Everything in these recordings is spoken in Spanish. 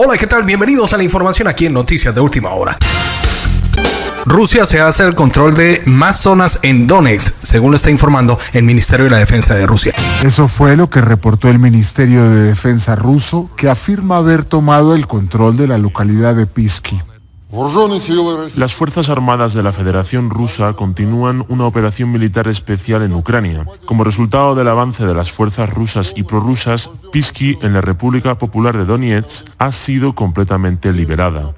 Hola, ¿qué tal? Bienvenidos a la información aquí en Noticias de Última Hora. Rusia se hace el control de más zonas en Donetsk, según lo está informando el Ministerio de la Defensa de Rusia. Eso fue lo que reportó el Ministerio de Defensa ruso, que afirma haber tomado el control de la localidad de Pisky. Las Fuerzas Armadas de la Federación Rusa continúan una operación militar especial en Ucrania. Como resultado del avance de las fuerzas rusas y prorrusas, Pisky, en la República Popular de Donetsk, ha sido completamente liberada.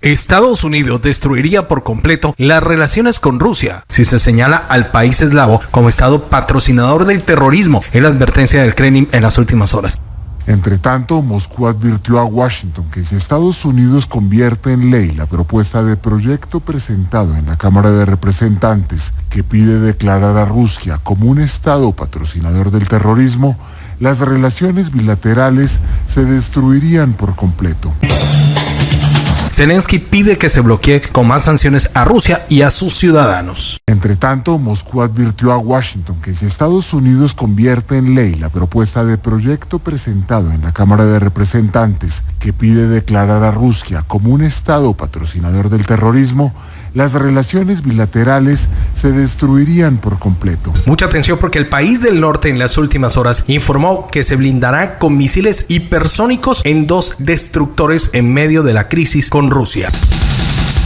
Estados Unidos destruiría por completo las relaciones con Rusia si se señala al país eslavo como Estado patrocinador del terrorismo, en la advertencia del Kremlin en las últimas horas. Entre tanto, Moscú advirtió a Washington que si Estados Unidos convierte en ley la propuesta de proyecto presentado en la Cámara de Representantes que pide declarar a Rusia como un Estado patrocinador del terrorismo, las relaciones bilaterales se destruirían por completo. Zelensky pide que se bloquee con más sanciones a Rusia y a sus ciudadanos. Entre tanto, Moscú advirtió a Washington que si Estados Unidos convierte en ley la propuesta de proyecto presentado en la Cámara de Representantes que pide declarar a Rusia como un Estado patrocinador del terrorismo, las relaciones bilaterales se destruirían por completo. Mucha atención porque el país del norte en las últimas horas informó que se blindará con misiles hipersónicos en dos destructores en medio de la crisis con Rusia.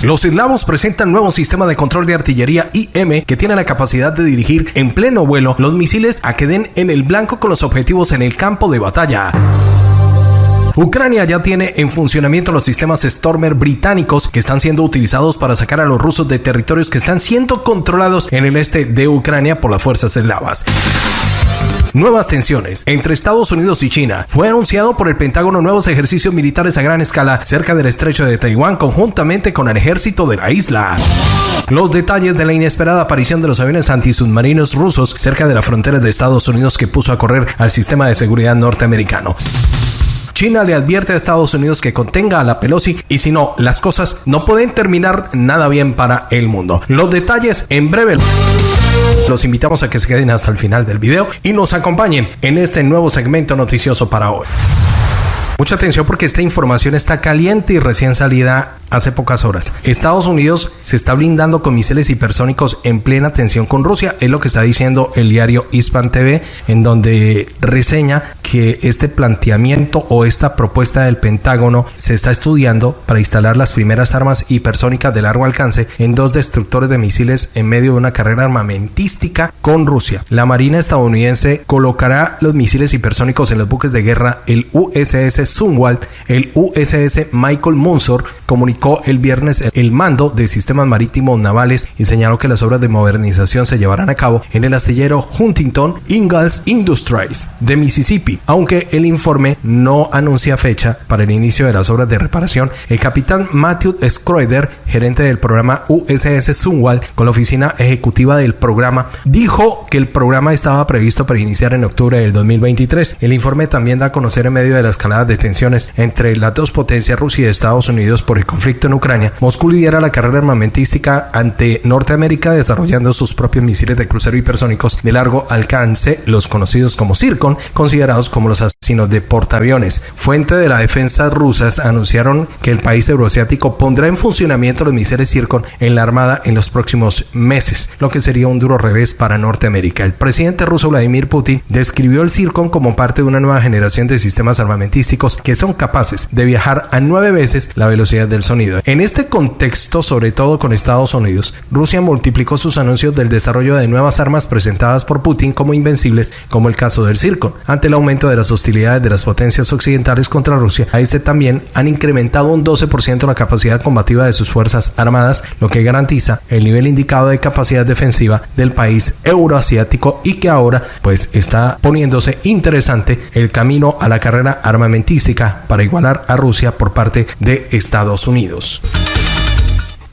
Los eslavos presentan nuevo sistema de control de artillería IM que tiene la capacidad de dirigir en pleno vuelo los misiles a que den en el blanco con los objetivos en el campo de batalla. Ucrania ya tiene en funcionamiento los sistemas Stormer británicos que están siendo utilizados para sacar a los rusos de territorios que están siendo controlados en el este de Ucrania por las fuerzas eslavas. Nuevas tensiones entre Estados Unidos y China. Fue anunciado por el Pentágono nuevos ejercicios militares a gran escala cerca del estrecho de Taiwán conjuntamente con el ejército de la isla. Los detalles de la inesperada aparición de los aviones antisubmarinos rusos cerca de la frontera de Estados Unidos que puso a correr al sistema de seguridad norteamericano. China le advierte a Estados Unidos que contenga a la Pelosi y si no, las cosas no pueden terminar nada bien para el mundo. Los detalles en breve. Los invitamos a que se queden hasta el final del video y nos acompañen en este nuevo segmento noticioso para hoy. Mucha atención porque esta información está caliente y recién salida hace pocas horas. Estados Unidos se está blindando con misiles hipersónicos en plena tensión con Rusia, es lo que está diciendo el diario Hispan TV, en donde reseña que este planteamiento o esta propuesta del Pentágono se está estudiando para instalar las primeras armas hipersónicas de largo alcance en dos destructores de misiles en medio de una carrera armamentística con Rusia. La Marina estadounidense colocará los misiles hipersónicos en los buques de guerra el USS Sunwald, el USS Michael Munsor comunicó el viernes el mando de sistemas marítimos navales y señaló que las obras de modernización se llevarán a cabo en el astillero Huntington Ingalls Industries de Mississippi. Aunque el informe no anuncia fecha para el inicio de las obras de reparación, el capitán Matthew Schroeder, gerente del programa USS Sunwald con la oficina ejecutiva del programa, dijo que el programa estaba previsto para iniciar en octubre del 2023. El informe también da a conocer en medio de la escalada de tensiones entre las dos potencias Rusia y Estados Unidos por el conflicto en Ucrania, Moscú lidera la carrera armamentística ante Norteamérica desarrollando sus propios misiles de crucero hipersónicos de largo alcance, los conocidos como Zircon, considerados como los asesinos de portaaviones. Fuente de la defensa rusas anunciaron que el país euroasiático pondrá en funcionamiento los misiles Zircon en la armada en los próximos meses, lo que sería un duro revés para Norteamérica. El presidente ruso Vladimir Putin describió el Zircon como parte de una nueva generación de sistemas armamentísticos que son capaces de viajar a nueve veces la velocidad del sonido. En este contexto, sobre todo con Estados Unidos, Rusia multiplicó sus anuncios del desarrollo de nuevas armas presentadas por Putin como invencibles, como el caso del Circo. Ante el aumento de las hostilidades de las potencias occidentales contra Rusia, a este también han incrementado un 12% la capacidad combativa de sus fuerzas armadas, lo que garantiza el nivel indicado de capacidad defensiva del país euroasiático y que ahora pues está poniéndose interesante el camino a la carrera armamentista para igualar a Rusia por parte de Estados Unidos.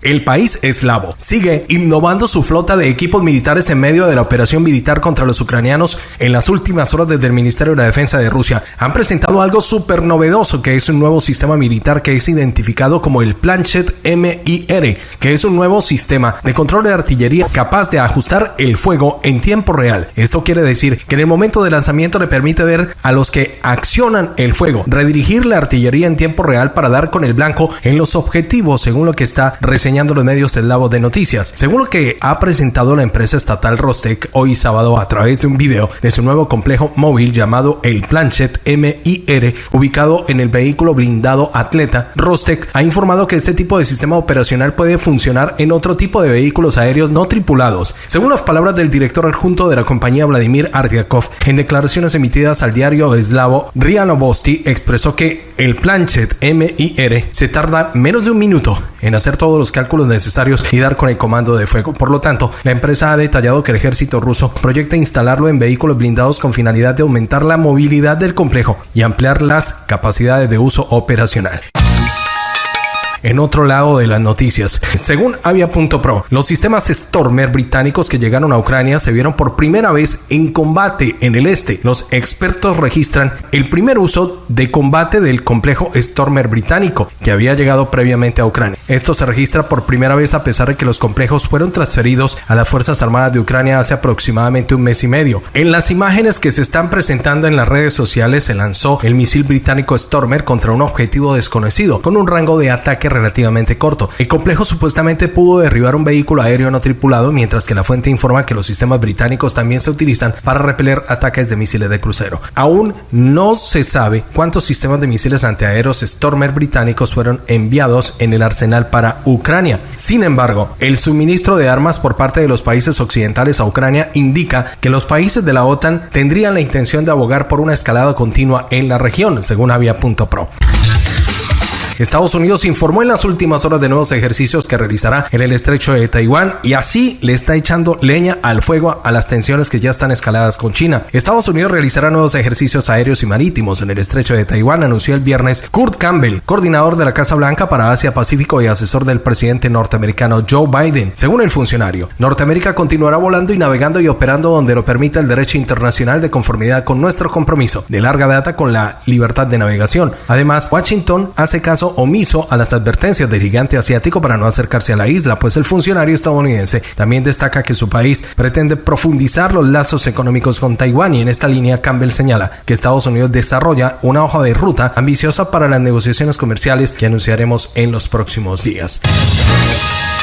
El país eslavo sigue innovando su flota de equipos militares en medio de la operación militar contra los ucranianos en las últimas horas desde el Ministerio de la Defensa de Rusia. Han presentado algo súper novedoso que es un nuevo sistema militar que es identificado como el Planchet MIR, que es un nuevo sistema de control de artillería capaz de ajustar el fuego en tiempo real. Esto quiere decir que en el momento de lanzamiento le permite ver a los que accionan el fuego, redirigir la artillería en tiempo real para dar con el blanco en los objetivos, según lo que está reseñando los medios eslavos de noticias. Según lo que ha presentado la empresa estatal Rostec hoy sábado a través de un video de su nuevo complejo móvil llamado el Planchet MIR, ubicado en el vehículo blindado Atleta, Rostec ha informado que este tipo de sistema operacional puede funcionar en otro tipo de vehículos aéreos no tripulados. Según las palabras del director adjunto de la compañía Vladimir Ardiakov, en declaraciones emitidas al diario eslavo Ria Novosti, expresó que el Planchet MIR se tarda menos de un minuto en hacer todos los cálculos necesarios y dar con el comando de fuego. Por lo tanto, la empresa ha detallado que el ejército ruso proyecta instalarlo en vehículos blindados con finalidad de aumentar la movilidad del complejo y ampliar las capacidades de uso operacional en otro lado de las noticias. Según Avia.pro, los sistemas Stormer británicos que llegaron a Ucrania se vieron por primera vez en combate en el este. Los expertos registran el primer uso de combate del complejo Stormer británico que había llegado previamente a Ucrania. Esto se registra por primera vez a pesar de que los complejos fueron transferidos a las Fuerzas Armadas de Ucrania hace aproximadamente un mes y medio. En las imágenes que se están presentando en las redes sociales se lanzó el misil británico Stormer contra un objetivo desconocido con un rango de ataque relativamente corto. El complejo supuestamente pudo derribar un vehículo aéreo no tripulado, mientras que la fuente informa que los sistemas británicos también se utilizan para repeler ataques de misiles de crucero. Aún no se sabe cuántos sistemas de misiles antiaéreos Stormer británicos fueron enviados en el arsenal para Ucrania. Sin embargo, el suministro de armas por parte de los países occidentales a Ucrania indica que los países de la OTAN tendrían la intención de abogar por una escalada continua en la región, según Avia.pro. Estados Unidos informó en las últimas horas de nuevos ejercicios que realizará en el estrecho de Taiwán y así le está echando leña al fuego a las tensiones que ya están escaladas con China. Estados Unidos realizará nuevos ejercicios aéreos y marítimos en el estrecho de Taiwán, anunció el viernes Kurt Campbell, coordinador de la Casa Blanca para Asia Pacífico y asesor del presidente norteamericano Joe Biden. Según el funcionario, Norteamérica continuará volando y navegando y operando donde lo permita el derecho internacional de conformidad con nuestro compromiso de larga data con la libertad de navegación. Además, Washington hace caso omiso a las advertencias del gigante asiático para no acercarse a la isla, pues el funcionario estadounidense también destaca que su país pretende profundizar los lazos económicos con Taiwán y en esta línea Campbell señala que Estados Unidos desarrolla una hoja de ruta ambiciosa para las negociaciones comerciales que anunciaremos en los próximos días.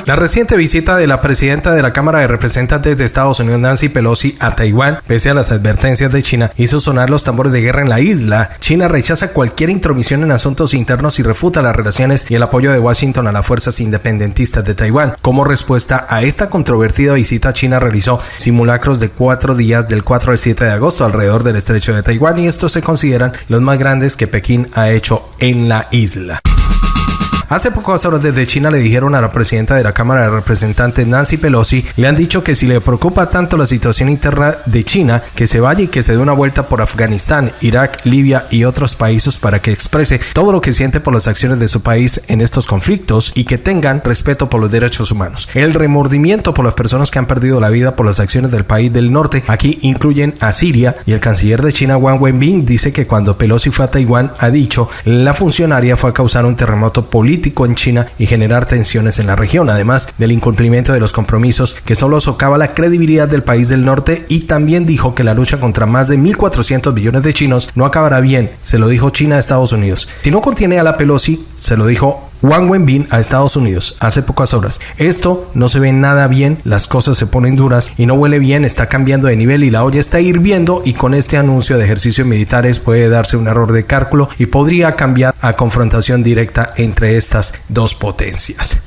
La reciente visita de la presidenta de la Cámara de Representantes de Estados Unidos, Nancy Pelosi, a Taiwán, pese a las advertencias de China, hizo sonar los tambores de guerra en la isla. China rechaza cualquier intromisión en asuntos internos y refuta las relaciones y el apoyo de Washington a las fuerzas independentistas de Taiwán. Como respuesta a esta controvertida visita, China realizó simulacros de cuatro días del 4 al 7 de agosto alrededor del estrecho de Taiwán y estos se consideran los más grandes que Pekín ha hecho en la isla. Hace pocas horas desde China le dijeron a la presidenta de la Cámara de Representantes Nancy Pelosi, le han dicho que si le preocupa tanto la situación interna de China, que se vaya y que se dé una vuelta por Afganistán, Irak, Libia y otros países para que exprese todo lo que siente por las acciones de su país en estos conflictos y que tengan respeto por los derechos humanos. El remordimiento por las personas que han perdido la vida por las acciones del país del norte aquí incluyen a Siria y el canciller de China Wang Wenbin dice que cuando Pelosi fue a Taiwán ha dicho la funcionaria fue a causar un terremoto político en China y generar tensiones en la región, además del incumplimiento de los compromisos que solo socava la credibilidad del país del norte y también dijo que la lucha contra más de 1.400 billones de chinos no acabará bien, se lo dijo China a Estados Unidos. Si no contiene a la Pelosi, se lo dijo Wang Wenbin a Estados Unidos hace pocas horas. Esto no se ve nada bien, las cosas se ponen duras y no huele bien, está cambiando de nivel y la olla está hirviendo y con este anuncio de ejercicios militares puede darse un error de cálculo y podría cambiar a confrontación directa entre estas dos potencias.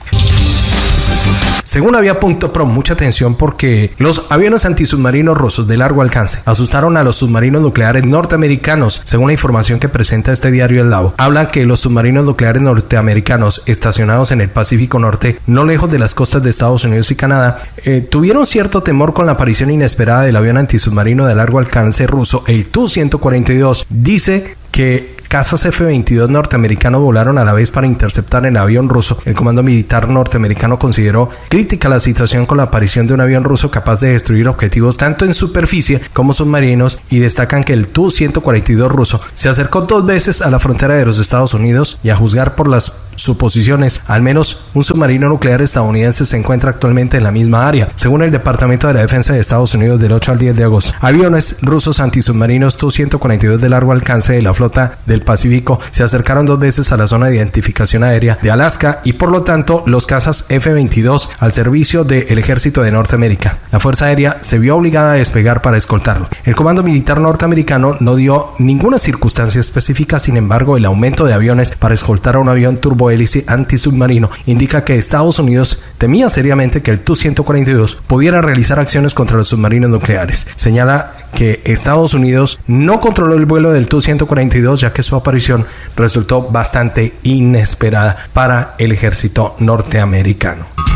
Según Avia.pro, mucha atención porque los aviones antisubmarinos rusos de largo alcance asustaron a los submarinos nucleares norteamericanos. Según la información que presenta este diario El Lavo, habla que los submarinos nucleares norteamericanos estacionados en el Pacífico Norte, no lejos de las costas de Estados Unidos y Canadá, eh, tuvieron cierto temor con la aparición inesperada del avión antisubmarino de largo alcance ruso, el Tu-142. Dice que Casas F-22 norteamericanos volaron a la vez para interceptar el avión ruso. El comando militar norteamericano consideró crítica la situación con la aparición de un avión ruso capaz de destruir objetivos tanto en superficie como submarinos y destacan que el Tu-142 ruso se acercó dos veces a la frontera de los Estados Unidos y a juzgar por las suposiciones, al menos un submarino nuclear estadounidense se encuentra actualmente en la misma área, según el Departamento de la Defensa de Estados Unidos del 8 al 10 de agosto. Aviones rusos antisubmarinos Tu-142 de largo alcance de la flota del Pacífico se acercaron dos veces a la zona de identificación aérea de Alaska y por lo tanto los cazas F-22 al servicio del ejército de Norteamérica. La Fuerza Aérea se vio obligada a despegar para escoltarlo. El Comando Militar norteamericano no dio ninguna circunstancia específica, sin embargo el aumento de aviones para escoltar a un avión turbohélice antisubmarino indica que Estados Unidos temía seriamente que el Tu-142 pudiera realizar acciones contra los submarinos nucleares. Señala que Estados Unidos no controló el vuelo del Tu-142 ya que su aparición resultó bastante inesperada para el ejército norteamericano.